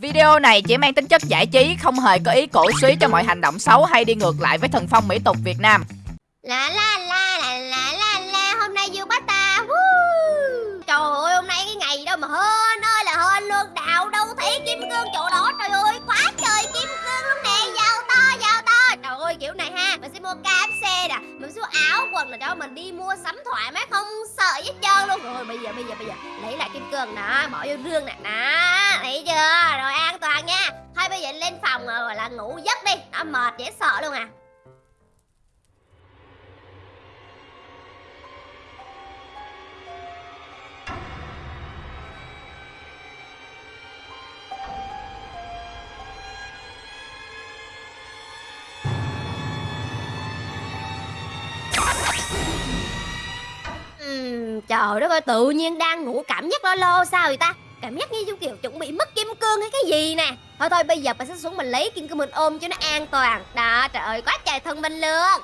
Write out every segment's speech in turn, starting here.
Video này chỉ mang tính chất giải trí, không hề có ý cổ suý cho mọi hành động xấu hay đi ngược lại với thần phong mỹ tục Việt Nam. La la la la la la la hôm nay dương bắt ta Woo. Trời ơi hôm nay cái ngày đâu mà hên ơi là hên luôn Đạo đâu thấy kim cương chỗ đó Trời ơi cháu quần là cháu Mình đi mua sắm thoải mái không sợ hết trơn luôn. Rồi bây giờ bây giờ bây giờ. Lấy lại kim cương đó Bỏ vô rương nè. Đó Thấy chưa? Rồi an toàn nha. Thôi bây giờ lên phòng ờ, rồi là ngủ giấc đi. Nó mệt dễ sợ luôn à. Trời đất ơi tự nhiên đang ngủ cảm giác lo lo sao vậy ta? Cảm giác như kiểu chuẩn bị mất kim cương hay cái gì nè. Thôi thôi bây giờ mình sẽ xuống mình lấy kim cương mình ôm cho nó an toàn. Đó trời ơi quá trời thân minh luôn.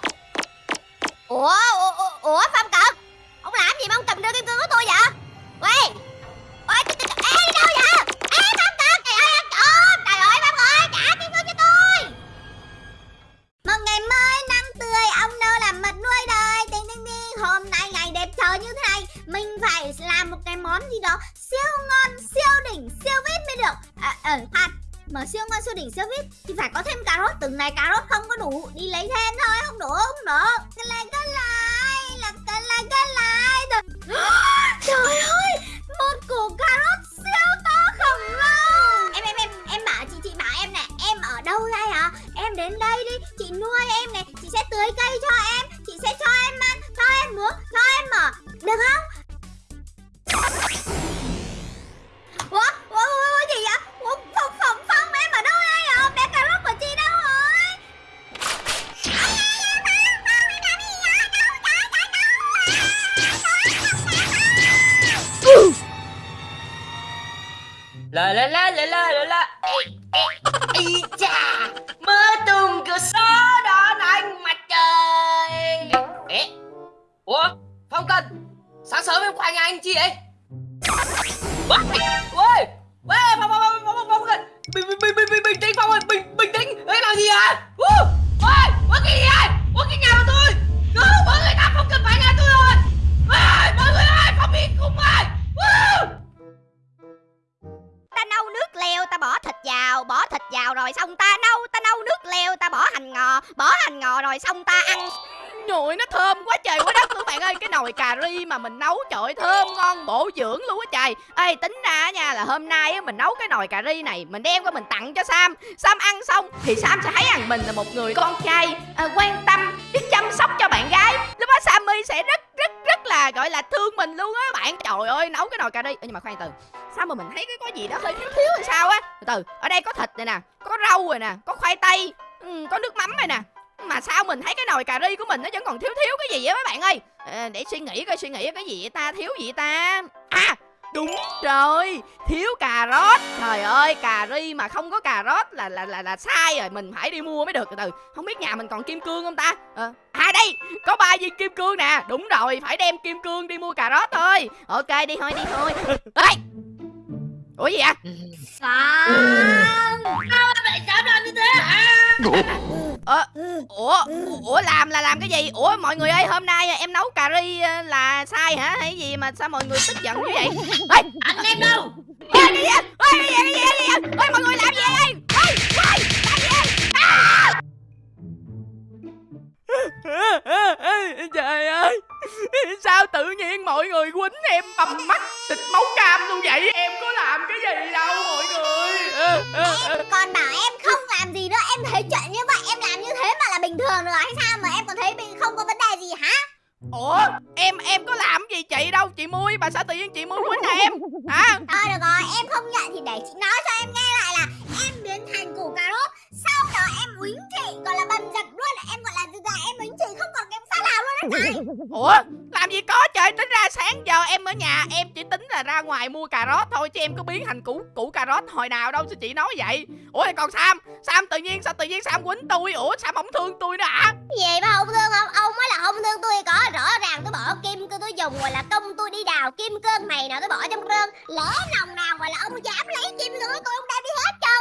Ủa ủa ủa, Phạm cận ông làm gì mà ông cầm đưa kim cương của tôi vậy? Quay món gì đó. Siêu ngon, siêu đỉnh, siêu vít mới được. À ờ à, khoan mà siêu ngon, siêu đỉnh, siêu vít thì phải có thêm cà rốt. Từng này cà rốt không có đủ, đi lấy thêm thôi, không đủ không đủ. Cái lại cái lại là cái lại cái lại Trời- trời ơi, một củ cà rốt siêu to khổng lồ. Em em em em bảo chị chị bảo em nè, em ở đâu đây hả? Em đến đây đi, chị nuôi em này chị sẽ tưới cây cho em. La la la la la la. La Ê, chà Mơ tung cửa sổ đón anh mặt trời. Ê, Ủa Phong Cần Sáng sớm em qua nhà anh chi vậy? Ôi Ôi Ôi Phong Phong Phong Phong Phong Cần. Bình bình bình bình bình bình tĩnh Phong ơi Bình bình tĩnh. Ấy làm gì hả Ôi Ôi cái gì vậy? Ôi cái nhà của tôi. Cứu mọi người ta không cần phải nhà tôi rồi. Ôi Mọi người ơi Phong bị cùng ơi Ôi nước leo ta bỏ thịt vào bỏ thịt vào rồi xong ta nấu ta nấu nước leo ta bỏ hành ngò bỏ hành ngò rồi xong ta ăn. Nhồi nó thơm quá trời quá đất luôn bạn ơi Cái nồi cà ri mà mình nấu trời ơi, thơm ngon bổ dưỡng luôn á trời. Ê tính ra nha là hôm nay á, mình nấu cái nồi cà ri này Mình đem qua mình tặng cho Sam. Sam ăn xong thì Sam sẽ thấy rằng mình là một người con trai à, quan tâm biết chăm sóc cho bạn gái. Lúc đó Sammy sẽ rất rất rất là gọi là thương mình luôn á bạn. Trời ơi nấu cái nồi cà ri. Ê, Nhưng mà khoan từ Sao mà mình thấy cái có gì đó hơi thiếu thiếu hay sao á? Từ từ ở đây có thịt này nè Có rau rồi nè Có khoai tây ừ, Có nước mắm này nè. Mà sao mình thấy cái nồi cà ri của mình nó vẫn còn thiếu thiếu cái gì á mấy bạn ơi? À, để suy nghĩ coi suy nghĩ cái gì vậy ta thiếu gì ta? À đúng rồi thiếu cà rốt. Trời ơi cà ri mà không có cà rốt là là là là sai rồi mình phải đi mua mới được từ từ. Không biết nhà mình còn kim cương không ta? À, à đây có ba viên kim cương nè. Đúng rồi phải đem kim cương đi mua cà rốt thôi. Ok đi thôi đi thôi. Ê! Ủa gì vậy Sam Tại sao làm như thế hả Ờ, ủa, ủa làm là làm cái gì? Ủa mọi người ơi, hôm nay em nấu cà ri ờ, là sai hả? Hay gì mà sao mọi người tức giận như vậy? Ê, Anh em đâu ê, cái gì vậy? Ê, cái gì vậy? Cái gì? Cái gì? Ê, mọi người làm gì đây? Ê, ê, làm gì? À! Trời ơi Sao tự nhiên mọi người quýnh em bầm mắt? Xịt máu cam luôn vậy. Em có làm cái gì đâu mọi người. Em còn bảo em không làm gì nữa. Em thấy chuyện như vậy em làm như thế mà là bình thường rồi hay sao mà em còn thấy mình không có vấn đề gì hả? Ủa em em có làm gì chị đâu. Chị Mui mà sao tự nhiên chị Mui quýnh em? Hả? Thôi được rồi em không nhận thì để chị nói cho em nghe lại là Em biến thành củ cà rốt Sau đó em uýnh chị gọi là bầm dập luôn. Em gọi là là em uýnh chị không còn em sao nào luôn trời Ủa trời Tính ra sáng giờ em ở nhà, Em chỉ tính là ra ngoài mua cà rốt thôi Chứ em có biến thành củ củ cà rốt hồi nào đâu Sao chị nói vậy. Ủa, thì còn Sam? Sam tự nhiên, sao tự nhiên Sam quýnh tôi? Ủa, Sam không thương tôi nữa hả? Gì mà không thương không? Ông mới là không thương tôi có. Rõ ràng tôi bỏ kim cương, tôi dùng rồi là công tôi đi đào kim cương này nào tôi bỏ trong rương Lỡ nòng nào gọi là ông dám lấy kim cương của tôi, ông đem đi hết trơn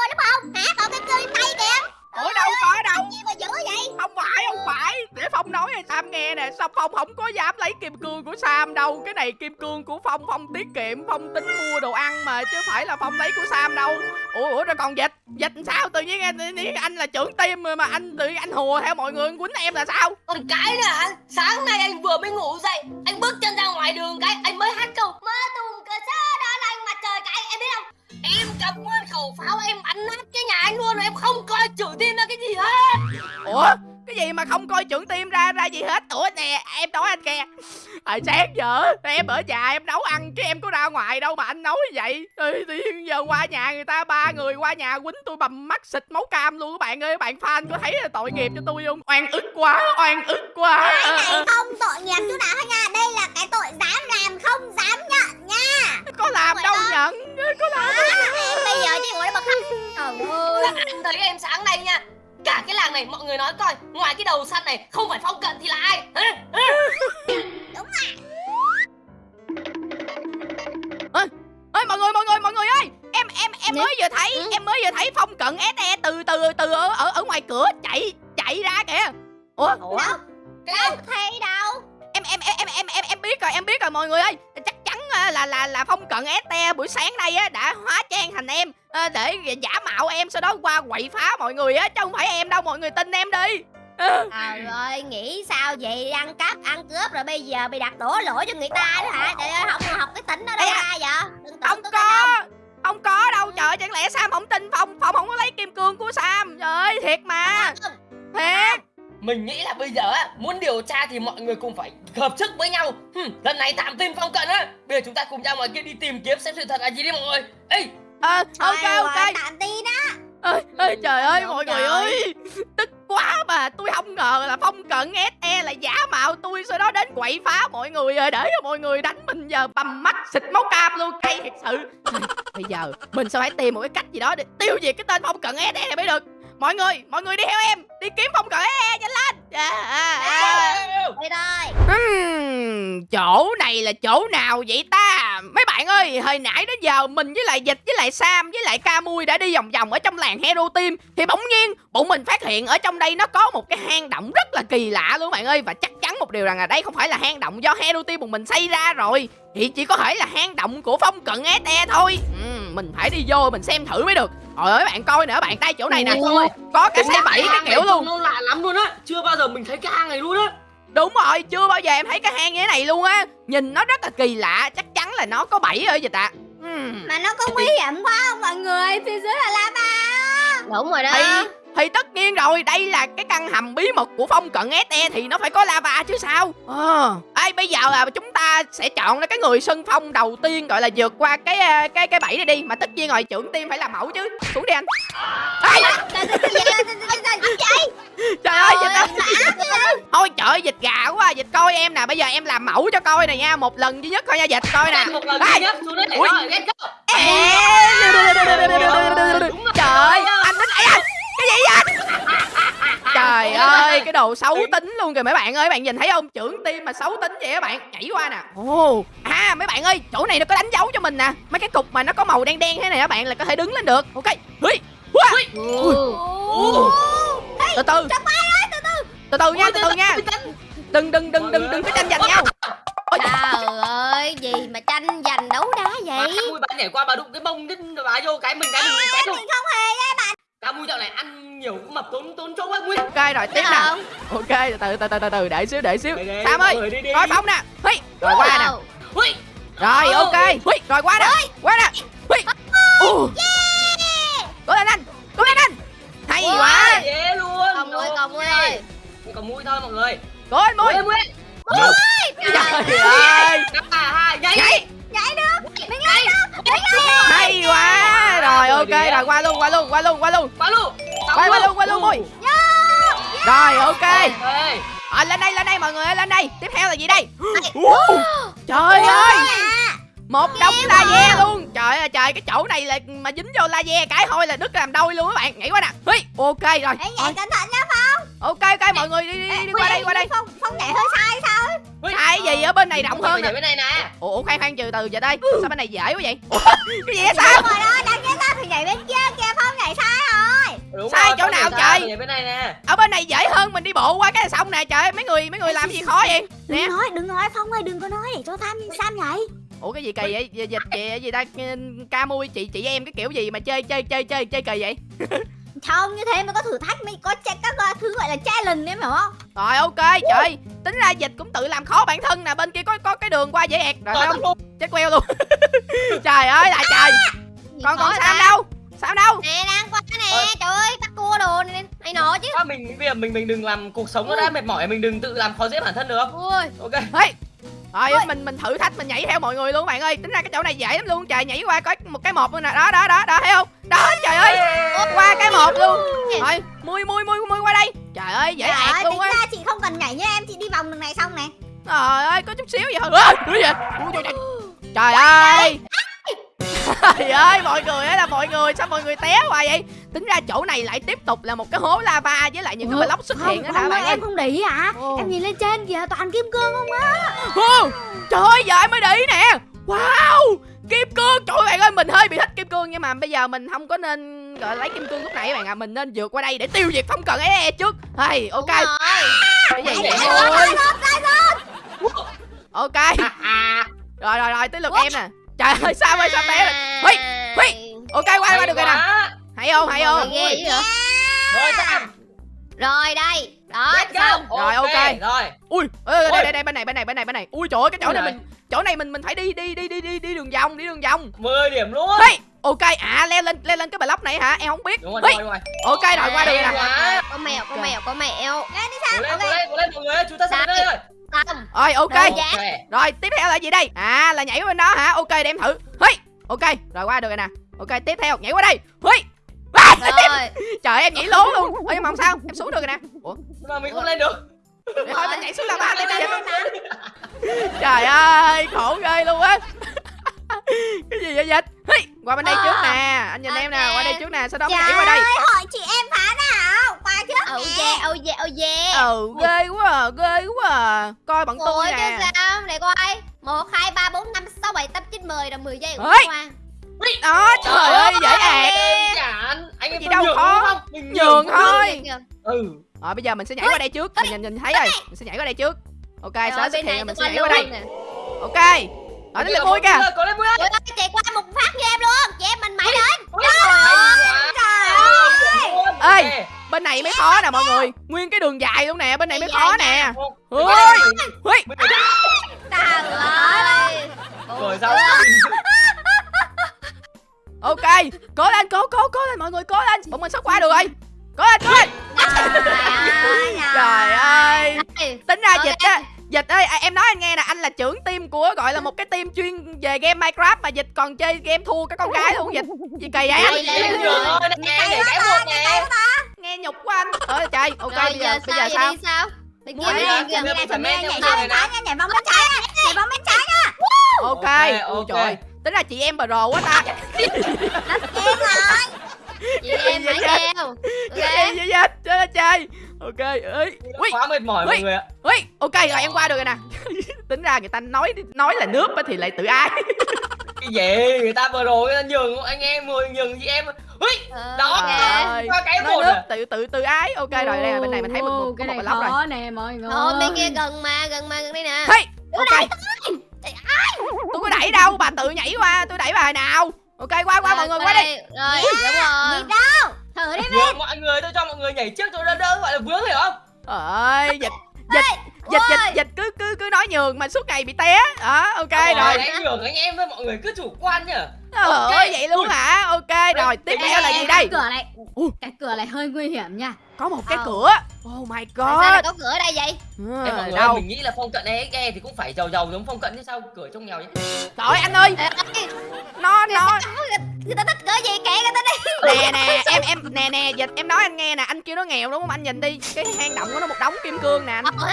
ủa đâu có đâu. Gì mà dữ vậy? Không phải không phải. Để phong nói hay sam nghe nè. Sao phong không có dám lấy kim cương của sam đâu? Cái này kim cương của phong phong tiết kiệm phong tính mua đồ ăn mà chứ phải là phong lấy của sam đâu. Ủa ủa rồi còn dịch? Dịch sao? Tự nhiên anh là trưởng tim mà anh tự nhiên anh hùa theo mọi người quýnh em là sao? Còn cái nữa anh sáng nay anh vừa mới ngủ dậy anh bước chân ra ngoài đường cái anh mới hát câu mơ tùng cờ xa cầm nguyên khẩu pháo em bắn nát cái nhà anh luôn rồi Em không coi chủ tin ra cái gì hết. Ủa? Cái gì mà không coi trưởng team ra? Ra gì hết? Ủa nè em nói anh kìa. Hồi sáng giờ em ở nhà em nấu ăn chứ em có ra ngoài đâu mà anh nói như vậy nhiên giờ qua nhà người ta ba người qua nhà quýnh tôi bầm mắt xịt máu cam luôn các bạn ơi. Các bạn fan có thấy là tội nghiệp cho tôi không? Oan ức quá oan ức quá. Cái Ờ, này ờ, không tội nghiệp chút nào hết nha. Đây là cái tội dám làm không dám nhận nha. Có làm đâu nhận có làm Trời ơi. Anh thấy em sáng nay nha Cả cái làng này mọi người nói coi Ngoài cái đầu săn này Không phải phong cận thì là ai? Hả? Hả? ơi mọi người mọi người mọi người ơi em em em mới vừa thấy Ừ. em mới vừa thấy phong cận se từ từ từ ở ở, ở ngoài cửa chạy chạy ra kìa. Ủa? Đâu? Cái Đâu thấy đâu? Em em em em em em em biết rồi em biết rồi mọi người ơi. Chắc à, là là là phong cận ST buổi sáng nay á đã hóa trang thành em. À, để giả mạo em sau đó qua quậy phá mọi người á chứ không phải em đâu mọi người tin em đi. Ờ, Trời ơi, nghĩ sao vậy? Ăn cắp, ăn cướp rồi bây giờ bị đặt đổ lỗi cho người ta đó hả? Trời ơi, học học cái tỉnh ở đâu à, ra vậy? Đừng tưởng không tôi có. không có đâu trời chẳng lẽ Sam không tin Phong? Phong không có lấy kim cương của Sam? Trời ơi thiệt mà. Không. thiệt Mình nghĩ là bây giờ á Muốn điều tra thì mọi người cùng phải hợp sức với nhau. Hừm, Lần này tạm tin phong cận á. Bây giờ chúng ta cùng ra ngoài kia đi tìm kiếm xem sự thật là gì đi mọi người. Ê! Ờ ok ok. Tạm tin á. ơi ơi trời ơi Đúng mọi người ơi. Tức quá mà tôi không ngờ là phong cận SE là giả mạo tôi sau đó đến quậy phá mọi người rồi để cho mọi người đánh mình giờ bầm mắt xịt máu cam luôn. Cay thiệt sự. Bây giờ mình sẽ phải tìm một cái cách gì đó để tiêu diệt cái tên phong cận SE này mới được mọi người mọi người đi theo em đi kiếm phong cận SE nhanh lên à, à. Đi thôi. Ừm, chỗ này là chỗ nào vậy ta? Mấy bạn ơi, hồi nãy đến giờ mình với lại Dịch với lại Sam với lại Ca Mui đã đi vòng vòng ở trong làng Hero Team thì bỗng nhiên bọn mình phát hiện ở trong đây nó có một cái hang động rất là kỳ lạ luôn bạn ơi và chắc chắn một điều rằng là đây không phải là hang động do Hero Team bọn mình xây ra rồi thì chỉ có thể là hang động của phong cận SE thôi. Ừm, mình phải đi vô mình xem thử mới được. Rồi ơi bạn coi nữa bạn tay chỗ này nè. Ôi, Có cả xe bảy cái kiểu luôn. Nó lạ lắm luôn á Chưa bao giờ mình thấy cái hang này luôn á Đúng rồi, chưa bao giờ em thấy cái hang như thế này luôn á Nhìn nó rất là kỳ lạ, chắc chắn là nó có bẫy ở dịch ạ Ừm, Mà nó có nguy hiểm quá không mọi người? Phía dưới là lava. Đúng rồi đó. thì, thì tất nhiên rồi, đây là cái căn hầm bí mật của phong cận SE thì nó phải có lava chứ sao? Ờ, Ê, bây giờ là chúng ta sẽ chọn ra cái người sân phong đầu tiên gọi là vượt qua cái ờ, cái cái bẫy này đi. Mà tất nhiên rồi, trưởng team phải làm mẫu chứ. Xuống đi anh. Ê, Trời ơi, trời ơi, trời ơi, trời ơi. Trời ơi, dịch ơi Trời ơi, Thôi trời ơi, dịch gà quá, dịch coi em nè. Bây giờ em làm mẫu cho coi nè nha. Một lần duy nhất thôi nha, dịch coi nè. Một lần duy nhất. Xuống đây Ui. rồi Let's go. Trời ơi, anh tính ấy à, cái gì vậy? Trời ơi, cái đồ xấu tính luôn kìa mấy bạn ơi, bạn nhìn thấy không? Trưởng tim mà xấu tính vậy các bạn, nhảy qua nè. Ồ, à mấy bạn ơi, chỗ này nó có đánh dấu cho mình nè. Mấy cái cục mà nó có màu đen đen thế này các bạn là có thể đứng lên được. Ok. Ồ. Từ từ. Từ từ nha, từ từ nha. Đừng đừng đừng đừng đừng có tranh giành nhau. Ôi, Trời ơi, gì mà tranh giành đấu đá vậy? mui bà nhảy qua bà đụng cái bông cái bà vô cái mình cái mình cái luôn Mình không hề bạn. Mui dạo này ăn nhiều cũng mập tốn tốn chỗ quá nguyên Ok rồi tiếp nè. Không. Ok, từ từ từ từ từ để xíu để xíu. Sam ơi, coi phóng nè. Hui, rồi qua nè. Ui, Rồi ok. Hui, Rồi qua nè. Qua nè. Hui. Ồ. Cố lên anh Cố lên anh. Hay quá. dễ luôn. Còn mui, Ok. còn mui ơi. còn mui thôi mọi người. Cố lên mui. Mui mui. Trời ơi. Ba hai nhảy Nhảy Nhảy được. Mình nhảy Hay quá. Rồi ok rồi qua luôn qua luôn qua luôn qua luôn. Qua luôn. Qua qua luôn qua luôn mui Rồi ok. À, Lên đây lên đây mọi người ơi lên đây. Tiếp theo là gì đây? Trời ơi. Một đống laser luôn. Trời ơi trời cái chỗ này là mà dính vô laser cái thôi là đứt làm đôi luôn các bạn. Nhảy qua nè. Hui, Ok rồi. Ê, nhảy cẩn thận nha Phong. Ok ok mọi người đi đi, đi, đi qua đây qua đây. Phong, Phong nhảy hơi sai sao Sai gì ở bên này rộng hơn nhảy nè. bên này nè. Ủa khoan khoan từ từ giờ đây. Sao bên này dễ quá vậy? Cái gì vậy sao? Đúng rồi đó, đáng nhớ ta thì nhảy bên kia kìa Phong nhảy sai rồi. Đúng Sai rồi, chỗ không nào nhảy trời? nhảy bên này nè. Ở bên này dễ hơn mình đi bộ qua cái sông nè trời mấy người mấy người làm gì khó vậy? nè Đừng nói, đừng nói Phong ơi, đừng có nói để cho Tham Sam vậy ủa cái gì kỳ vậy? Gì- dịch chị gì ta? Ca mui chị chị em cái kiểu gì mà chơi chơi chơi chơi chơi kỳ vậy Không, như thế mới có thử thách, mới có che- các ờ, thứ gọi là challenge em hiểu không? rồi ok trời. Tính ra dịch cũng tự làm khó bản thân nè bên kia có có cái đường qua dễ ẹt rồi Tôi không? luôn. chết queo luôn. Trời ơi là trời. Gì còn khó còn vậy sao ta? đâu? Sao đâu? Nè đang qua nè, Ơi. trời ơi, bắt cua đồ này, này nọ chứ. Quá, mình bây giờ mình mình đừng làm cuộc sống nó đã mệt mỏi mình đừng tự làm khó dễ bản thân được Ui, ok rồi mình mình thử thách mình nhảy theo mọi người luôn bạn ơi. Tính ra cái chỗ này dễ lắm luôn trời nhảy qua có một cái một luôn nè. Đó đó đó đó thấy không? Đó trời ơi. Qua cái một luôn. Rồi mui mui mui mui qua đây. Trời ơi dễ ẹt luôn tính á ra chị không cần nhảy nha em, chị đi vòng đường này xong nè. Trời ơi có chút xíu vậy. Thôi cái gì? Ui, trời, trời. trời ơi. Trời ơi mọi người á là mọi người sao mọi người té hoài vậy tính ra chỗ này lại tiếp tục là một cái hố lava với lại những cái block xuất hiện Không, đó không đã ơi, bạn ơi em không để ý hả? Ồ. Em nhìn lên trên kìa, toàn kim cương không á. Ô, trời ơi giờ em mới để ý nè. Wow kim cương. Trời ơi bạn ơi mình hơi bị thích kim cương nhưng mà bây giờ mình không có nên gọi lấy kim cương lúc này các bạn ạ. Mình nên vượt qua đây để tiêu diệt phong cần ấy e trước hay ok. cái gì Vậy? vậy thôi. ok. À, à. rồi rồi rồi tới lượt em nè. Trời ơi sao ơi sao té rồi Huy, Huy. ok qua qua được rồi nè. Quá. Hay không? Hay không? Ghê vậy rồi Sam. Rồi đây, đó, xong. Rồi, ok. rồi. Ui đây đây đây bên này bên này bên này bên này. Ui trời ơi cái chỗ này mình chỗ này mình mình phải đi đi đi đi đi đi đường vòng đi đường vòng. 10 điểm luôn. Hey ok. À leo lên leo lên cái block này hả? Em không biết. Đúng rồi đúng rồi, ok rồi qua được Hay nè. Có mèo, có mèo, có mèo Lên đi lên ok lên lên mọi người chúng ta sắp đây. Rồi rồi ok. Rồi, dạ. tiếp theo là gì đây? À là nhảy qua bên đó hả? Ok để em thử. Hey ok. Rồi qua được rồi nè. Ok tiếp theo nhảy qua đây. Hey Rồi, trời em nhảy lố luôn. Ôi nhưng mà không sao? Em xuống được rồi nè. Ủa? Mà mình không lên được. Để thôi mình nhảy xuống là ba tiếp đi trời ơi khổ ghê luôn á. Cái gì vậy dịch? Hey, qua bên đây trước nè. Anh nhìn em nè qua đây trước nè. Sau đó Trời nhảy qua đây. ơi, hội chị em phá nào? Qua trước oh nè. yeah, oh yeah, oh yeah ừ ghê quá à ghê quá. À coi bằng tôi Ủa chứ nè sao, để coi. 1, 2, 3, 4, 5, 6, 7, 8, 9, 10 rồi 10 giây Ơi. qua đó trời ơi dễ ẹt anh em Gì đâu nhường khó. Nhường cũng thôi. ừ. Rồi bây giờ mình sẽ nhảy qua đây trước. Mình nhìn nhìn thấy rồi. Mình sẽ nhảy qua đây trước. Ok Rồi xuất bên này hiện mình sẽ nhảy qua đây. nè. Ok. Rồi tới lượt mui kìa. có lên mui ơi chạy qua một phát như em luôn. Chị em mình mãi đến Ui. Trời Ơi. Ok. bên này mới khó nè mọi người. Nguyên cái đường dài luôn nè bên này mới Dài khó nè. Ui. phải- Trời ơi. Rồi sao ok cố lên cố cố cố lên mọi người cố lên. Bọn mình sắp qua được rồi. Cố lên cố lên. Ơi trời ơi. Ê, tính ra Ok. dịch á dịch ơi à, em nói anh nghe nè anh là trưởng team của gọi là một cái team chuyên về game minecraft mà dịch còn chơi game thua cái con gái luôn dịch. Gì kỳ vậy? Là- nghe nhục của anh. Ơi trời ok bây giờ bây giờ sao đi sao? Bên kia đi bên ra, kia Nhảy theo bên trái nha, nhảy vòng bên trái nha Nhảy vòng bên trái ok. Ok, ok. trời tính ra chị em pro quá ta Em rồi Chị em mãi theo. Gì vậy dịch trời ơi trời ok ấy quá mệt mỏi mọi người ạ. ui ok rồi em qua được rồi nè. Tính ra người ta nói nói là nước á thì lại tự ai? Cái gì? Người ta vừa rồi người ta nhường anh em người nhường chị em. Ui Ờ, đó ok. Trời qua cái một nước à. tự tự tự ái. Ok rồi đây là bên này mình thấy một, một, cái một này block rồi. nè mọi người. Thôi bên kia gần mà, gần mà, gần đây nè. Hey ok. tôi có đẩy đâu bà tự nhảy qua tôi đẩy bà nào ok qua qua mọi người qua đi. Rồi, đúng Nhịp rồi đâu? Thử đi nhường mọi người tôi cho mọi người nhảy trước tôi đỡ đỡ gọi là vướng hiểu không? Ơi dịch dịch dịch dịch dịch cứ cứ cứ nói nhường mà suốt ngày bị té. Đó ok Rồi, rồi. anh nhường anh em thôi mọi người cứ chủ quan nhá Trời ok. ơi vậy luôn hả? Ok rồi tiếp theo là gì đây? cửa này. Cái cửa này hơi nguy hiểm nha có một cái cửa. Oh my Sao lại god. có cửa ở đây vậy? Ừ, em mọi người đâu? mình nghĩ là phong cận nghe thì cũng phải giàu giàu giống phong cận chứ sao? Cửa trong nghèo chứ trời anh ơi. Nó nó. Người ta thích cửa gì kệ người ta đi. Nè nè em em nè nè dịch em nói anh nghe nè anh kêu nó nghèo đúng không? Anh nhìn đi cái hang động của nó một đống kim cương nè anh. Ờ.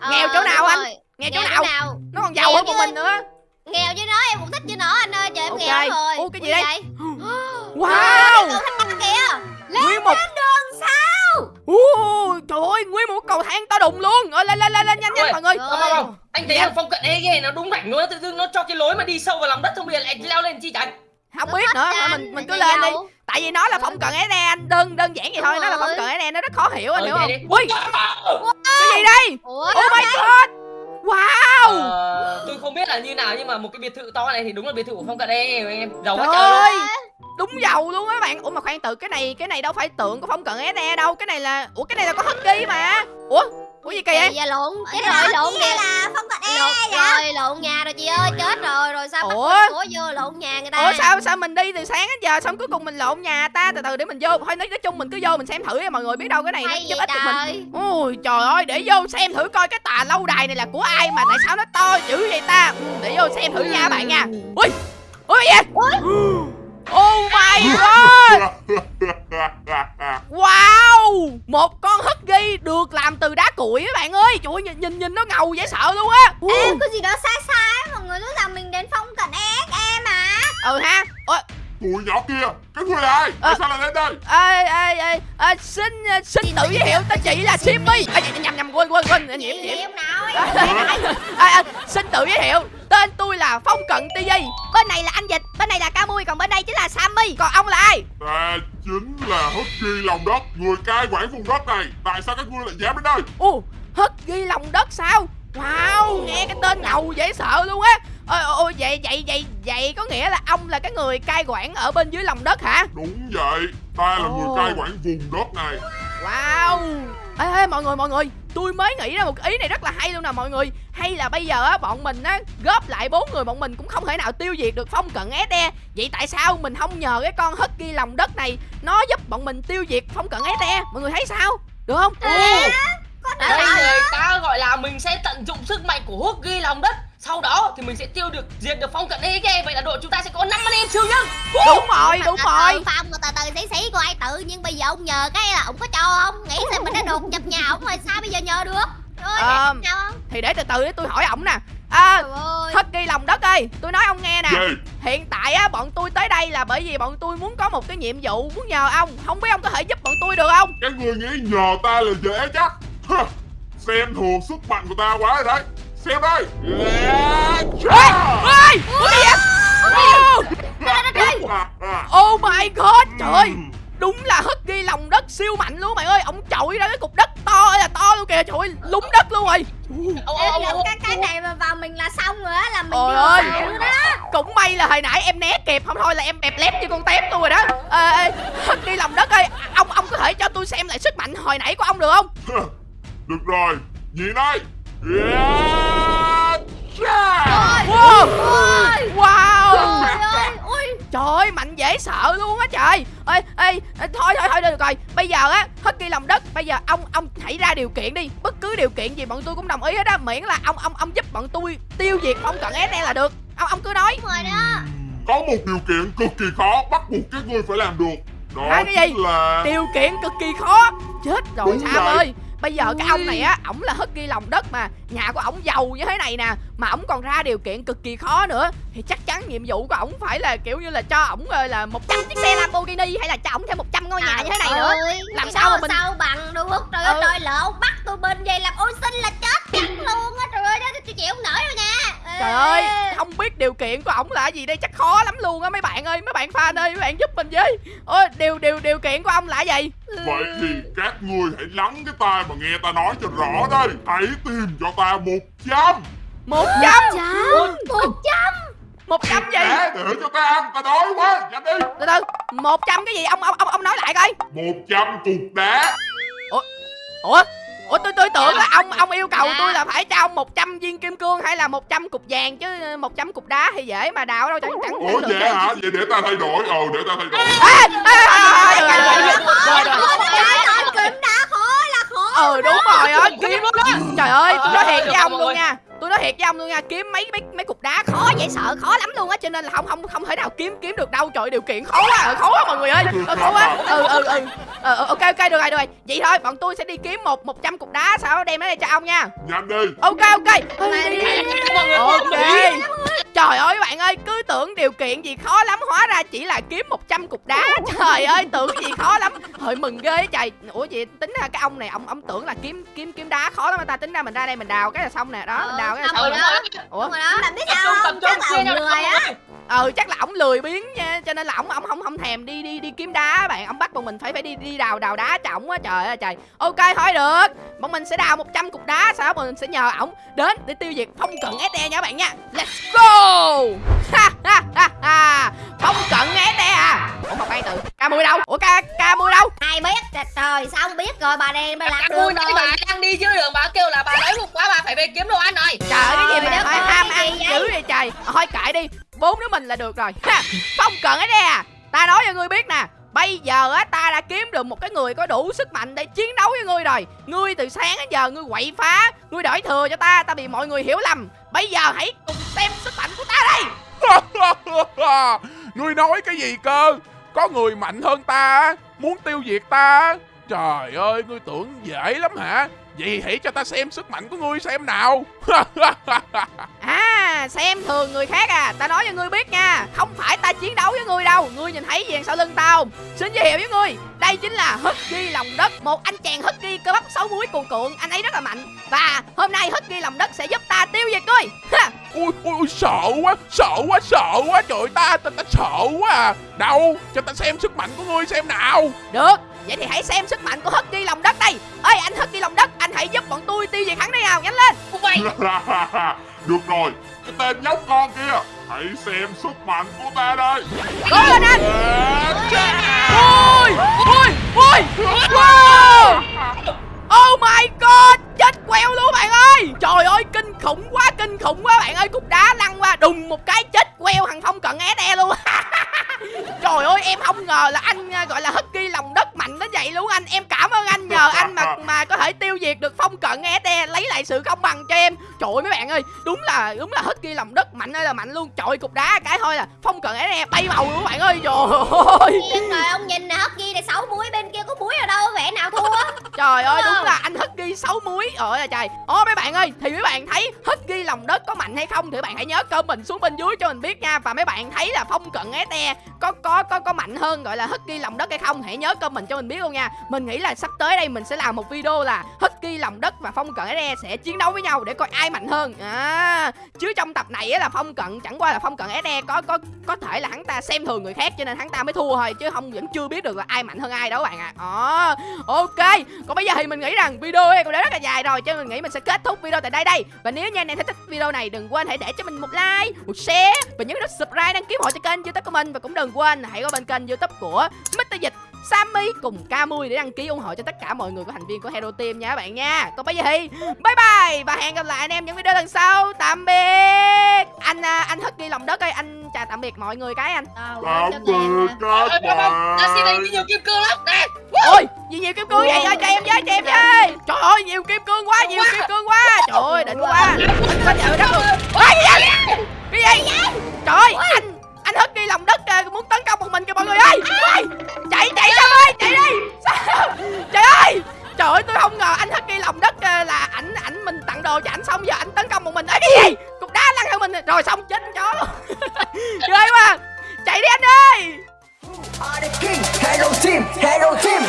Ờ, Nghèo chỗ nào anh? nghe chỗ Nghèo nào? nó còn giàu Nghèo hơn một mình nữa. Nghèo với nó em cũng thích với nó anh ơi Trời em nghèo rồi. Ủa, cái gì đây? vậy? wow. Nguyên một Sao Ui, trời ơi nguyên một cầu thang to đùng luôn. Ơi, lên lên lên lên nhanh nhanh mọi người. Rồi. không không không. Anh thấy là phong cận này ghê nó đúng rảnh luôn tự dưng nó cho cái lối mà đi sâu vào lòng đất xong bây giờ lại leo lên chi chẳng không biết nữa thôi mình mình cứ lên đi. Tại vì nó là phong cận SE anh. Đơn đơn giản vậy thôi nó là phong rồi. cận SE nó rất khó hiểu anh Ờ, hiểu không? đi. ui. Cái gì đây? Ủa? Oh my god. Wow. Ờ, tôi không biết là như nào nhưng mà một cái biệt thự to này thì đúng là biệt thự của phong cận đây em. Giàu quá trời luôn đúng giàu luôn á các bạn. Ủa mà khoan từ cái này cái này đâu phải tượng của phong cận SE đâu. Cái này là ủa cái này là có husky mà. Ủa ủa gì kỳ vậy? Kỳ vậy lộn. Chết Cái rồi đó lộn nè là phong cận e lộn rồi lộn nhà rồi chị ơi chết rồi. Rồi sao Ủa? của vô lộn nhà người ta? Ủa sao sao mình đi từ sáng đến giờ xong cuối cùng mình lộn nhà ta? Từ từ để mình vô. Thôi nói, nói chung mình cứ vô mình xem thử nha mọi người biết đâu cái này nó giúp ích được mình. trời? Ôi trời ơi để vô xem thử coi cái tà lâu đài này là của ai mà tại sao nó to dữ vậy ta? Ừ, Để vô xem thử nha bạn nha. Ui Ui gì vậy Oh my god. Wow. Một con husky được làm từ đá cuội các bạn ơi. Trời ơi nhìn nhìn, nhìn nó ngầu dễ sợ luôn á. Ê, có gì đó sai sai mọi người รู้ rằng mình đến phong cận e em mà Ừ ha. Ôi Tụi nhỏ kia Cái người là ai Tại Ờ. sao lại đến đây? Ê ê ê ê, Xin xin tự giới thiệu tên chị là Simmy. À, nhầm nhầm quên quên quên nhiễm nhiễm à, à, xin tự giới thiệu tên tôi là phong cận ti bên này là anh dịch bên này là ca mui còn bên đây chính là sammy. Còn ông là ai? Ta chính là Husky lòng đất Người cai quản vùng đất này. Tại sao các ngươi lại dám đến đây? Ồ hất ghi lòng đất sao? Wow nghe cái tên ngầu dễ sợ luôn á ôi ôi vậy vậy vậy vậy có nghĩa là ông là cái người cai quản ở bên dưới lòng đất hả? Đúng vậy Ta là Ồ. người cai quản vùng đất này. Wow. Ê, ê mọi người mọi người tôi mới nghĩ ra một ý này rất là hay luôn nè mọi người. Hay là bây giờ á bọn mình á góp lại bốn người bọn mình cũng không thể nào tiêu diệt được phong cận SE vậy tại sao mình không nhờ cái con husky lòng đất này nó giúp bọn mình tiêu diệt phong cận SE mọi người thấy sao? Được không? Đây người ta gọi là mình sẽ tận dụng sức mạnh của hút ghi lòng đất Sau đó thì mình sẽ tiêu được diệt được phong cận EG Vậy là đội chúng ta sẽ có 5 anh em siêu nhân. Đúng rồi đúng từ rồi. phong từ từ xí xí của ai tự nhưng bây giờ ông nhờ cái là ông có cho không? Nghĩ xem mình đã đột nhập nhà ông rồi sao bây giờ nhờ được? Rồi Ờ. thì để từ từ để tôi hỏi ổng nè. À, trời ơi. Husky lòng đất ơi tôi nói ông nghe nè. Hiện tại á bọn tôi tới đây là bởi vì bọn tôi muốn có một cái nhiệm vụ muốn nhờ ông. Không biết ông có thể giúp bọn tôi được không? Các ngươi nghĩ nhờ ta là dễ chắc. Xem thường sức mạnh của ta quá rồi đấy Xem đây Yeah, ê ê cái gì vậy Ô, oh my god trời ơi. Đúng là Husky lòng đất siêu mạnh luôn mày ơi. Ông chọi ra cái cục đất to ơi là to luôn kìa. Trời ơi lúng đất luôn rồi. Ô, ô, Em ô, cái cái này mà vào mình là xong rồi á Là mình Ôi ơi. luôn đó cũng may là hồi nãy em né kịp không thôi là em bẹp lép như con tép tôi rồi đó. Ê, ê, Husky lòng đất ơi. Ông ông có thể cho tôi xem lại sức mạnh hồi nãy của ông được không? Được rồi. Nhìn đây. Yeah, yeah. wow wow trời ơi ui Trời ơi, mạnh dễ sợ luôn á trời. Ê, ê, ê, Thôi thôi thôi được rồi. Bây giờ á, Husky lòng đất. Bây giờ ông ông hãy ra điều kiện đi. Bất cứ điều kiện gì bọn tôi cũng đồng ý hết á. Miễn là ông ông ông giúp bọn tôi tiêu diệt phong cận SE là được. Ông ông cứ nói. Rồi đó. Có một điều kiện cực kỳ khó Bắt buộc các ngươi phải làm được. Đó Hả, cái gì? là Điều kiện cực kỳ khó. Chết rồi Đúng vậy. ơi Bây giờ cái ông này á, ổng là Husky lòng đất mà. Nhà của ổng giàu như thế này nè Mà ổng còn ra điều kiện cực kỳ khó nữa. Thì chắc chắn nhiệm vụ của ổng phải là kiểu như là cho ổng ờ, là 100 chiếc xe Lamborghini Hay là cho ổng thêm 100 ngôi nhà như thế này nữa. ơi, Làm cái sao mà mình- sao bằng được trời Ừ. ơi trời lộn bắt tôi bên vậy làm ô sinh là chết chắc luôn á. Trời ơi đó tôi chịu không nổi đâu nha. Trời ơi, không biết điều kiện của ổng là gì đây chắc khó lắm luôn á mấy bạn ơi, mấy bạn fan ơi, mấy bạn giúp mình với. Ôi, điều điều điều kiện của ông là gì? Vậy thì các ngươi hãy lắng cái tai mà nghe ta nói cho rõ đây Hãy tìm cho ta một trăm một trăm một trăm một trăm gì? Để để cho ta ăn, ta đói quá Nhanh đi Từ từ, một trăm cái gì? Ông ông ông ông nói lại coi. Một trăm cục đá Ủa? Ủa tôi tôi tưởng là ông ông yêu cầu tôi là phải cho ông 100 viên kim cương hay là 100 cục vàng chứ 100 cục đá thì dễ mà đào đâu chẳng chẳng Ủa được vậy hả? Vậy để ta thay đổi Ờ để ta thay đổi À, à, à, kiếm đã khó là khó Ừ đúng rồi á, kiếm Trời ơi, tôi nói Ờ, thiệt với ông luôn nha Tôi nói thiệt với ông luôn nha Kiếm mấy mấy mấy cục đá khó dễ sợ Khó lắm luôn á Cho nên là không không không thể nào kiếm kiếm được đâu. Trời điều kiện khó quá ờ, Khó quá mọi người ơi ờ, Khó quá. Ừ ừ ừ. Ờ, ờ, Ok ok được rồi được rồi. Vậy thôi bọn tôi sẽ đi kiếm một 100 cục đá Sau đó đem nó đây cho ông nha. Nhanh đi. Ok ok. Ừ, Ok. Trời ơi bạn ơi Cứ tưởng điều kiện gì khó lắm Hóa ra chỉ là kiếm 100 cục đá. Trời ơi tưởng gì khó lắm. Hơi mừng ghê trời. Ủa vậy tính ra cái ông này ông ông tưởng là kiếm kiếm kiếm đá khó lắm mà ta? Tính ra mình ra đây mình đào cái là xong nè. Đó mình đào cái Ờ, Ừ, nè. đúng rồi. ủa? Đó. Bạn biết Tập sao trung, không? tập trung, Chắc là ông lười á. ừ chắc là ổng lười biếng nha. Cho nên là ổng ổng không không thèm đi đi đi kiếm đá bạn. Ổng bắt bọn mình phải phải đi đi đào đào đá cho ổng á. Trời ơi trời. Ok thôi được. Bọn mình sẽ đào 100 cục đá sau đó bọn mình sẽ nhờ ổng đến để tiêu diệt phong cận SE nha các bạn nha. Let's go! Ha ha ha ha. Phong cận SE à. Ủa mà khoan từ ca mười đâu? Ủa ca ca mười đâu? Ai biết? Trời, trời sao không biết? Rồi bà đen bà lạc đường rồi. bà đang đi dưới đường bà kêu là bà đói bụng quá bà phải về kiếm đồ ăn rồi trời ơi, cái gì mà ơi, ham ăn dữ vậy? trời. Thôi kệ đi bốn đứa mình là được rồi. Ha phong cận SE à ta nói cho ngươi biết nè Bây giờ á ta đã kiếm được một cái người có đủ sức mạnh để chiến đấu với ngươi rồi. Ngươi từ sáng đến giờ ngươi quậy phá Ngươi đổi thừa cho ta Ta bị mọi người hiểu lầm. Bây giờ hãy cùng xem sức mạnh của ta đây. Ngươi nói cái gì cơ? Có người mạnh hơn ta muốn tiêu diệt ta. Trời ơi, ngươi tưởng dễ lắm hả? Vậy hãy cho ta xem sức mạnh của ngươi xem nào. À xem thường người khác à Ta nói cho ngươi biết nha Không phải ta chiến đấu với ngươi đâu Ngươi nhìn thấy gì sau lưng tao không Xin giới thiệu với ngươi Đây chính là Husky lòng đất Một anh chàng Husky cơ bắp sáu múi cuồn cuộn Anh ấy rất là mạnh Và hôm nay Husky lòng đất sẽ giúp ta tiêu diệt ngươi ha. ui, ui, ui, sợ quá, sợ quá, sợ quá. Trời ta, ta, ta sợ quá à. Đâu, cho ta xem sức mạnh của ngươi xem nào. Được Vậy thì hãy xem sức mạnh của Husky lòng đất đây Ê anh Husky lòng đất Anh hãy giúp bọn tôi tiêu diệt hắn đi nào Nhanh lên Được rồi, cái tên nhóc con kia. Hãy xem sức mạnh của ta đây. Cố lên anh. Ôi Ôi Ôi Wow Oh my god Chết queo luôn bạn ơi Trời ơi kinh khủng quá kinh khủng quá bạn ơi Cục đá lăn qua đùng một cái chết queo thằng Phong cận SE luôn Trời ơi em không ngờ là anh à, gọi là Husky lòng đất có thể tiêu diệt được Phong cận SE Lấy lại sự công bằng cho em. Trời ơi mấy bạn ơi Đúng là đúng là Husky lòng đất mạnh ơi là mạnh luôn. Trời cục đá cái thôi là Phong cận SE bay màu luôn các bạn ơi Trời ơi. Yên rồi ông nhìn nè hất ghi này sáu muối bên kia có muối ở đâu vẻ nào thua? Trời ơi Đúng không? là anh Husky 6 muối. Ôi là trời. Ô mấy bạn ơi Thì mấy bạn thấy Husky lòng đất có mạnh hay không Thì bạn hãy nhớ comment xuống bên dưới cho mình biết nha. Và mấy bạn thấy là phong cận SE có có có có mạnh hơn gọi là Husky lòng đất hay không Hãy nhớ comment cho mình biết luôn nha. Mình nghĩ là sắp tới đây mình sẽ làm một video là Husky lòng đất và phong cận SE sẽ chiến đấu với nhau Để coi ai mạnh hơn à, Chứ trong tập này á là phong cận Chẳng qua là phong cận SE có có có thể là hắn ta xem thường người khác Cho nên hắn ta mới thua thôi Chứ không vẫn chưa biết được là ai mạnh hơn ai đâu các bạn ạ à. Ok Còn bây giờ thì mình nghĩ rằng video này cũng đã rất là dài rồi Cho nên mình nghĩ mình sẽ kết thúc video tại đây đây Và nếu như anh em thấy thích video này Đừng quên hãy để cho mình một like, một share Và nhớ nút subscribe đăng ký hội hộ cho kênh youtube của mình Và cũng đừng quên hãy qua bên kênh youtube của Mr. Dịch Sammy cùng Camui để đăng ký ủng hộ cho tất cả mọi người của thành viên của Hero Team nha các bạn nha. Còn bây giờ thì bye bye Và hẹn gặp lại anh em những video lần sau. Tạm biệt. Anh à, anh Husky lòng đất ơi. Anh chào tạm biệt mọi người cái anh. Tạm biệt các bạn. đi nhiều kim cương lắm. Nè Ôi gì nhiều kim cương vậy ơi cho em với cho em với. Trời ơi nhiều kim cương quá nhiều kim cương quá. Trời ơi đỉnh quá. Có trời đất cái gì? Cái gì Trời ơi anh anh lòng đất kìa muốn tấn công một mình kìa mọi người ơi. Ơi chạy chạy sao ơi chạy đi. Sao? trời ơi trời ơi tôi không ngờ anh Husky lòng đất kìa là ảnh ảnh mình tặng đồ cho ảnh xong giờ ảnh tấn công một mình. Ấy cái gì? Cục đá lăn theo mình rồi xong chết chó. Luôn ghê quá. Chạy đi anh ơi. Hello Team, hello Team.